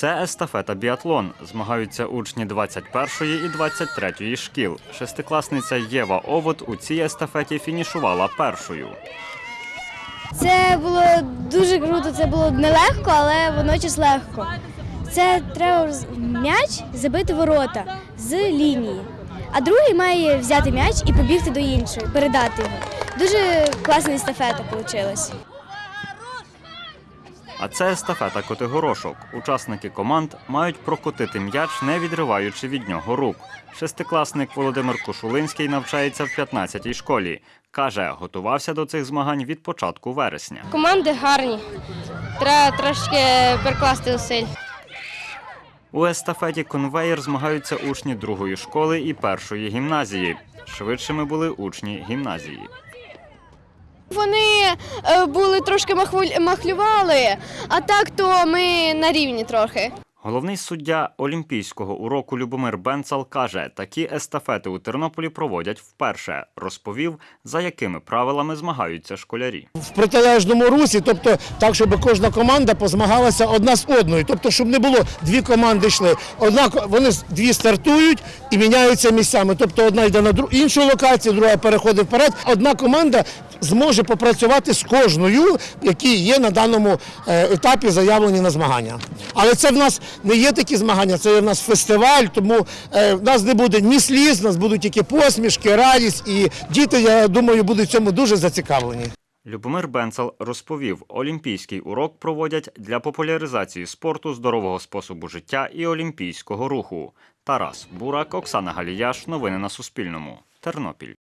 Це естафета біатлон. Змагаються учні 21-ї і 23-ї шкіл. Шестикласниця Єва Овод у цій естафеті фінішувала першою. Це було дуже круто, це було нелегко, але водночас легко. Це треба м'яч забити ворота з лінії, а другий має взяти м'яч і побігти до іншої, передати його. Дуже класна естафета вийшла. А це естафета котигорошок. Учасники команд мають прокотити м'яч, не відриваючи від нього рук. Шестикласник Володимир Кошулинський навчається в 15-й школі. Каже, готувався до цих змагань від початку вересня. Команди гарні. Треба трошки перекласти зусиль. У естафеті конвеєр змагаються учні другої школи і першої гімназії. Швидшими були учні гімназії. Вони е, були трошки махлювали, а так то ми на рівні трохи. Головний суддя олімпійського уроку Любомир Бенцал каже, такі естафети у Тернополі проводять вперше. Розповів, за якими правилами змагаються школярі. в протилежному русі, тобто так, щоб кожна команда позмагалася одна з одною. Тобто, щоб не було дві команди йшли. Одна ко- вони з- дві стартують і міняються місцями. Тобто одна йде на дру- іншу локацію, друга переходить вперед. Одна команда зможе попрацювати з кожною, які є на даному е, етапі заявлені на змагання. Але це в нас не є такі змагання, це є в нас фестиваль, тому е, в нас не буде ні сліз, в нас будуть тільки посмішки, радість, і діти, я думаю, будуть цьому дуже зацікавлені. Любомир Бенцал розповів, олімпійський урок проводять для популяризації спорту, здорового способу життя і олімпійського руху. Тарас Бурак, Оксана Галіяш. Новини на Суспільному. Тернопіль.